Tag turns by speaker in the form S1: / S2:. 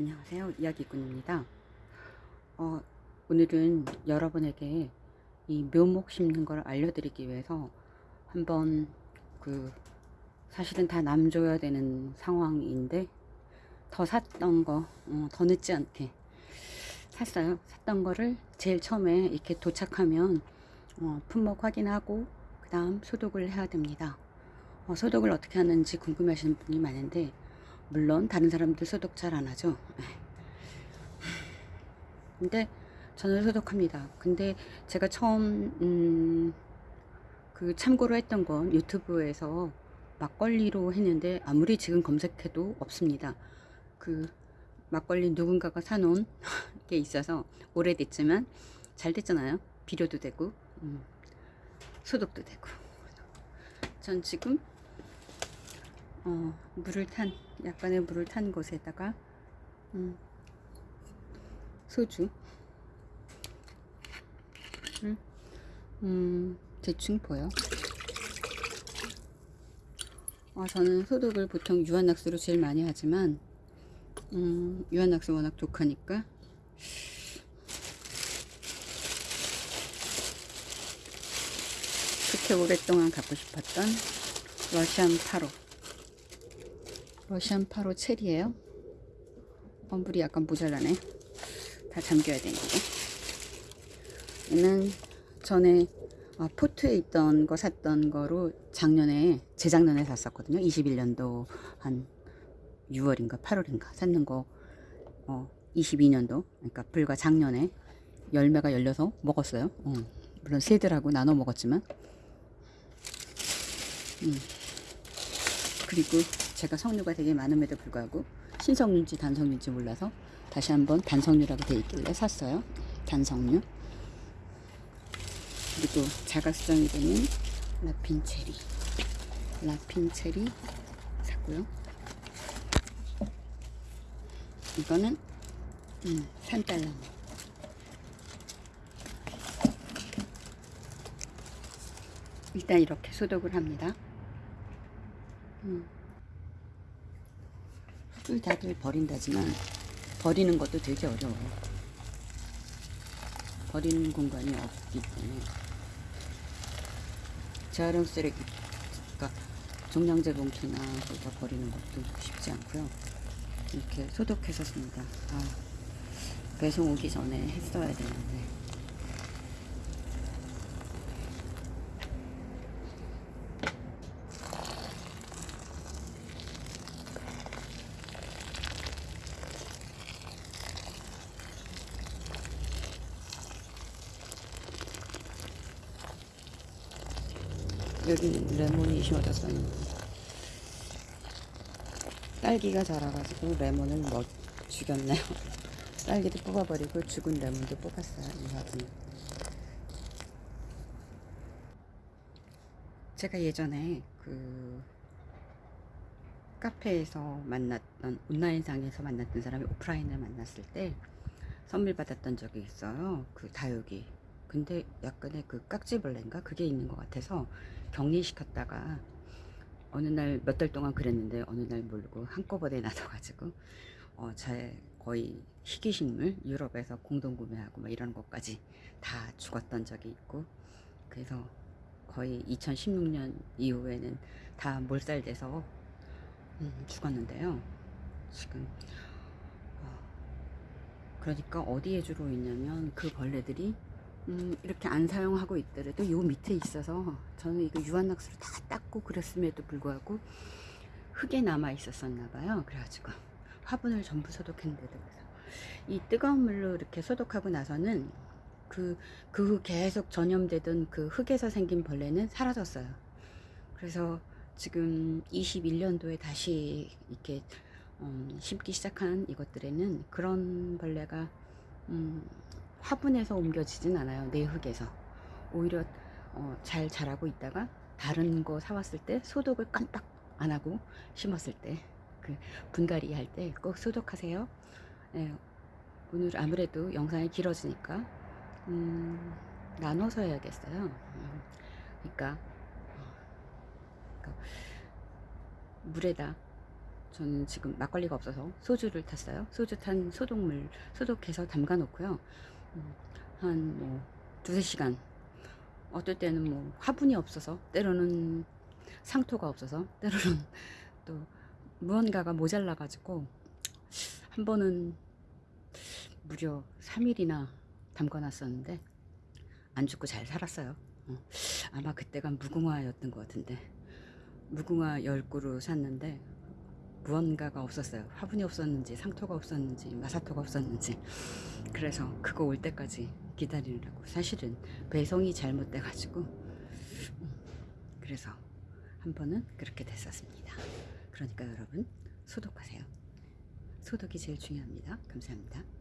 S1: 안녕하세요. 이야기꾼입니다. 어, 오늘은 여러분에게 이 묘목 심는 걸 알려드리기 위해서 한번 그 사실은 다 남줘야 되는 상황인데 더 샀던 거, 어, 더 늦지 않게 샀어요. 샀던 거를 제일 처음에 이렇게 도착하면 어, 품목 확인하고 그 다음 소독을 해야 됩니다. 어, 소독을 어떻게 하는지 궁금해 하시는 분이 많은데 물론 다른 사람들 소독 잘 안 하죠. 네. 근데 저는 소독합니다. 근데 제가 처음 음, 그 참고로 했던 건 유튜브에서 막걸리로 했는데 아무리 지금 검색해도 없습니다. 그 막걸리 누군가가 사놓은 게 있어서 오래됐지만 잘 됐잖아요. 비료도 되고 음, 소독도 되고. 전 지금 어, 물을 탄 약간의 물을 탄 곳에다가 음, 소주 음, 음, 대충 보여. 어, 저는 소독을 보통 유한낙수로 제일 많이 하지만 음, 유한낙수 워낙 독하니까. 그렇게 오랫동안 갖고 싶었던 러시안 파로 러시안 파로 체리예요. 어, 물이 약간 모자라네. 다 잠겨야 되는데. 얘는 전에 어, 포트에 있던 거 샀던 거로 작년에 재작년에 샀었거든요. 21년도 한 6월인가 8월인가 샀는 거. 어, 22년도. 그러니까 불과 작년에 열매가 열려서 먹었어요. 어, 물론 새들하고 나눠 먹었지만. 음. 그리고 제가 석류가 되게 많음에도 불구하고 신석류인지 단석류인지 몰라서 다시 한번 단석류라고 되어 있길래 샀어요. 단석류. 그리고 자가 수정이 되는 라핀체리. 라핀체리 샀고요. 이거는 음, 산딸나무 일단 이렇게 소독을 합니다. 음. 술 다들 버린다지만 버리는 것도 되게 어려워요. 버리는 공간이 없기 때문에 재활용 쓰레기 그러니까 종량제 봉투나 거기다 버리는 것도 쉽지 않고요. 이렇게 소독해서 씁니다. 아, 배송 오기 전에 했어야 되는데 여기 레몬이 심어졌어요. 딸기가 자라가지고 레몬을 뭐 죽였네요. 딸기도 뽑아버리고 죽은 레몬도 뽑았어요. 이 화분. 제가 예전에 그 카페에서 만났던 온라인상에서 만났던 사람이 오프라인을 만났을 때 선물 받았던 적이 있어요. 그 다육이. 근데 약간의 그 깍지벌레인가? 그게 있는 것 같아서 격리시켰다가 어느 날 몇 달 동안 그랬는데 어느 날 모르고 한꺼번에 나서가지고 어, 제 거의 희귀식물 유럽에서 공동구매하고 막 이런 것까지 다 죽었던 적이 있고 그래서 거의 2016년 이후에는 다 몰살돼서 음, 죽었는데요. 지금 어, 그러니까 어디에 주로 있냐면 그 벌레들이 음, 이렇게 안 사용하고 있더라도 요 밑에 있어서 저는 이거 유한낙수로 다 닦고 그랬음에도 불구하고 흙에 남아 있었었나 봐요. 그래가지고 화분을 전부 소독했는데도 그래서 이 뜨거운 물로 이렇게 소독하고 나서는 그, 그 후 계속 전염되던 그 흙에서 생긴 벌레는 사라졌어요. 그래서 지금 21년도에 다시 이렇게 음, 심기 시작한 이것들에는 그런 벌레가 음, 화분에서 옮겨지진 않아요 내 흙에서 오히려 어, 잘 자라고 있다가 다른 거 사왔을 때 소독을 깜빡 안 하고 심었을 때 그 분갈이 할 때 꼭 소독하세요 네, 오늘 아무래도 영상이 길어지니까 음, 나눠서 해야겠어요 음, 그러니까, 어, 그러니까 물에다 저는 지금 막걸리가 없어서 소주를 탔어요. 소주 탄 소독물 소독해서 담가 놓고요. 한 뭐 두세 시간. 어떨 때는 뭐 화분이 없어서 때로는 상토가 없어서 때로는 또 무언가가 모자라 가지고 한 번은 무려 3일이나 담가 놨었는데 안 죽고 잘 살았어요. 어, 아마 그때가 무궁화였던 것 같은데 무궁화 10그루 샀는데 무언가가 없었어요. 화분이 없었는지 상토가 없었는지 마사토가 없었는지 그래서 그거 올 때까지 기다리느라고 사실은 배송이 잘못돼 가지고 그래서 한 번은 그렇게 됐었습니다. 그러니까 여러분 소독하세요. 소독이 제일 중요합니다. 감사합니다.